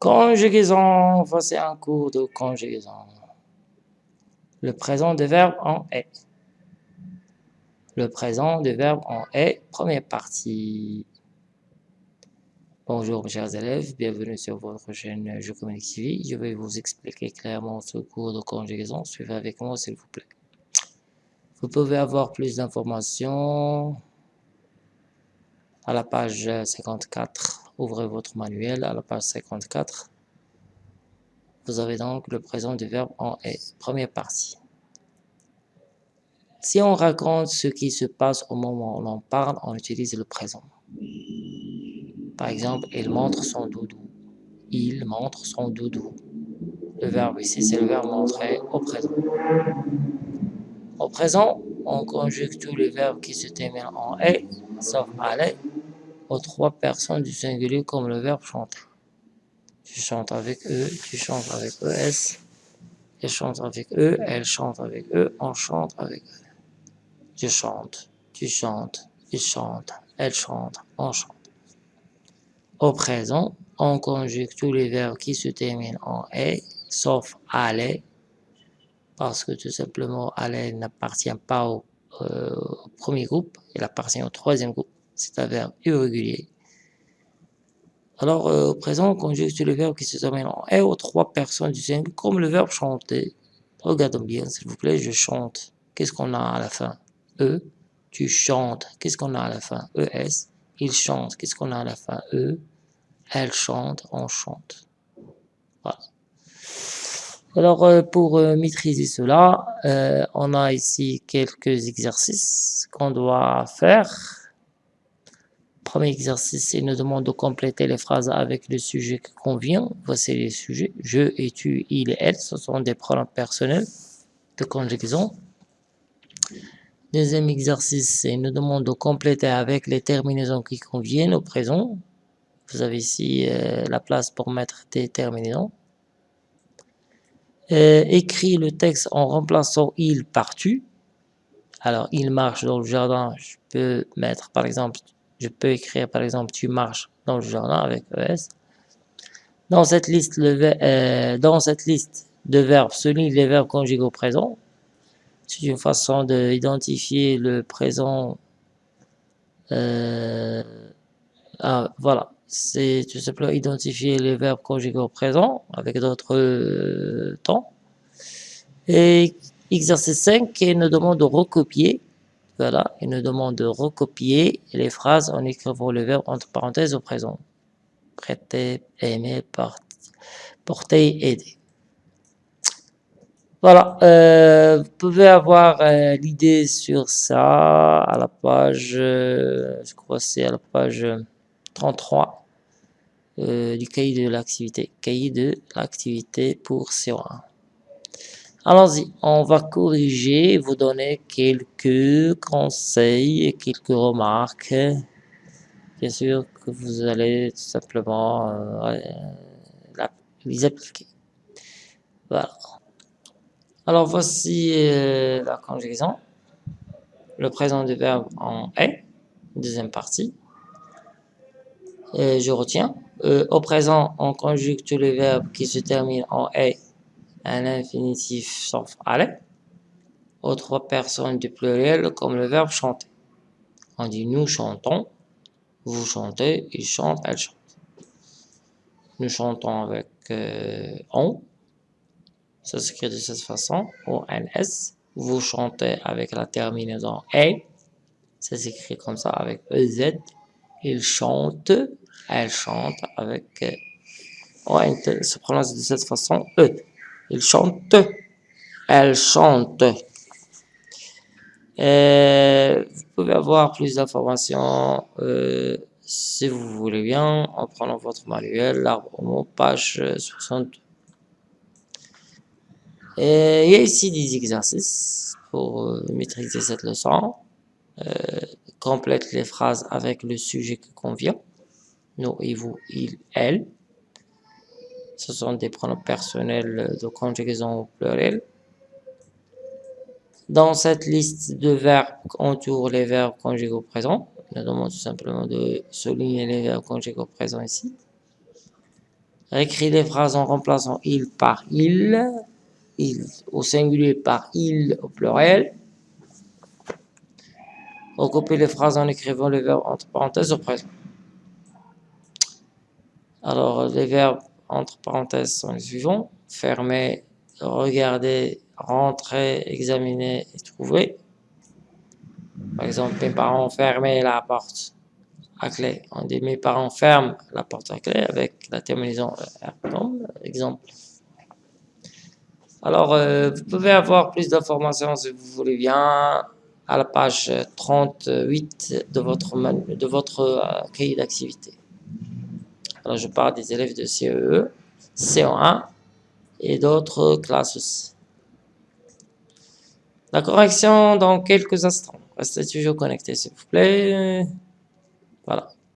Conjugaison, voici un cours de conjugaison. Le présent des verbes en est. Le présent des verbes en est, première partie. Bonjour mes chers élèves, bienvenue sur votre chaîne Je Communique. Je vais vous expliquer clairement ce cours de conjugaison. Suivez avec moi s'il vous plaît. Vous pouvez avoir plus d'informations à la page 54. Ouvrez votre manuel à la page 54. Vous avez donc le présent du verbe en est. Première partie. Si on raconte ce qui se passe au moment où l'on parle, on utilise le présent. Par exemple, il montre son doudou. Il montre son doudou. Le verbe ici, c'est le verbe montrer au présent. Au présent, on conjugue tous les verbes qui se terminent en « est », sauf « aller », aux trois personnes du singulier comme le verbe chanter. Tu chantes avec eux, tu chantes avec ES, elle chante avec eux, elle chante avec eux, on chante avec eux. Je chante, tu chantes, il chante, elle chante, on chante. Au présent, on conjugue tous les verbes qui se terminent en « est », sauf « aller », parce que tout simplement, aller n'appartient pas au, euh, premier groupe, il appartient au troisième groupe, c'est un verbe irrégulier. Alors, euh, au présent, on conjugue le verbe qui se termine en « et » aux trois personnes du singulier, comme le verbe chanter. Regardons bien, s'il vous plaît, je chante. Qu'est-ce qu'on a à la fin? E. Tu chantes. Qu'est-ce qu'on a à la fin? ES. Il chante. Qu'est-ce qu'on a à la fin? E. Elle chante. On chante. Voilà. Alors, euh, pour euh, maîtriser cela, on a ici quelques exercices qu'on doit faire. Premier exercice, il nous demande de compléter les phrases avec le sujet qui convient. Voici les sujets. Je et tu, il et elle, ce sont des pronoms personnels de conjugaison. Deuxième exercice, il nous demande de compléter avec les terminaisons qui conviennent au présent. Vous avez ici la place pour mettre des terminaisons. Euh, écrit le texte en remplaçant il par tu. Alors, il marche dans le jardin, je peux mettre par exemple, je peux écrire par exemple tu marches dans le jardin avec ES. Dans cette liste, euh, dans cette liste de verbes, souligne les verbes conjugués au présent. C'est une façon d'identifier le présent. Euh, ah, voilà, c'est tout simplement identifier les verbes conjugués au présent avec d'autres euh, temps. Et exercice 5, il nous demande de recopier. Voilà, il nous demande de recopier les phrases en écrivant le verbe entre parenthèses au présent. Prêter, aimer, porter, aider. Voilà, euh, vous pouvez avoir euh, l'idée sur ça à la page, je crois c'est à la page 33 euh, du cahier de l'activité. Cahier de l'activité pour C1. Allons-y, on va corriger, vous donner quelques conseils et quelques remarques. Bien sûr que vous allez tout simplement euh, les appliquer. Voilà. Alors voici euh, la conjugaison. Le présent du verbe en est, deuxième partie. je retiens. Euh, au présent, on conjugue tous les verbes qui se terminent en « est » un infinitif sauf « aller » aux trois personnes du pluriel comme le verbe « chanter ». On dit « nous chantons »,« vous chantez »,« il chante »,« elle chante ». Nous chantons avec euh, on, ça s'écrit de cette façon, O-N-S. Vous chantez avec la terminaison « et », ça s'écrit comme ça avec E-Z. Il chante, elle chante avec... Euh, se prononce de cette façon, E. Il chante, elle chante. Euh, vous pouvez avoir plus d'informations euh, si vous voulez bien en prenant votre manuel, l'arbre au mot, page 62. Et il y a ici des exercices pour maîtriser cette leçon. complète les phrases avec le sujet qui convient nous et vous, il, elle. Ce sont des pronoms personnels de conjugaison au pluriel. Dans cette liste de verbes, entoure les verbes conjugués au présent. Nous demande tout simplement de souligner les verbes conjugués au présent ici. Réécris les phrases en remplaçant il par il, il au singulier par il au pluriel. Recopier les phrases en écrivant le verbe entre parenthèses au présent. Alors, les verbes entre parenthèses sont les suivants. Fermer, regarder, rentrer, examiner et trouver. Par exemple, mes parents fermé la porte à clé. On dit mes parents ferment la porte à clé avec la terminaison R. Exemple. Alors, euh, vous pouvez avoir plus d'informations si vous voulez bien à la page 38 de votre, de votre euh, cahier d'activité. Alors, je parle des élèves de CEE, CO1 et d'autres classes aussi. La correction dans quelques instants. Restez toujours connectés, s'il vous plaît. Voilà.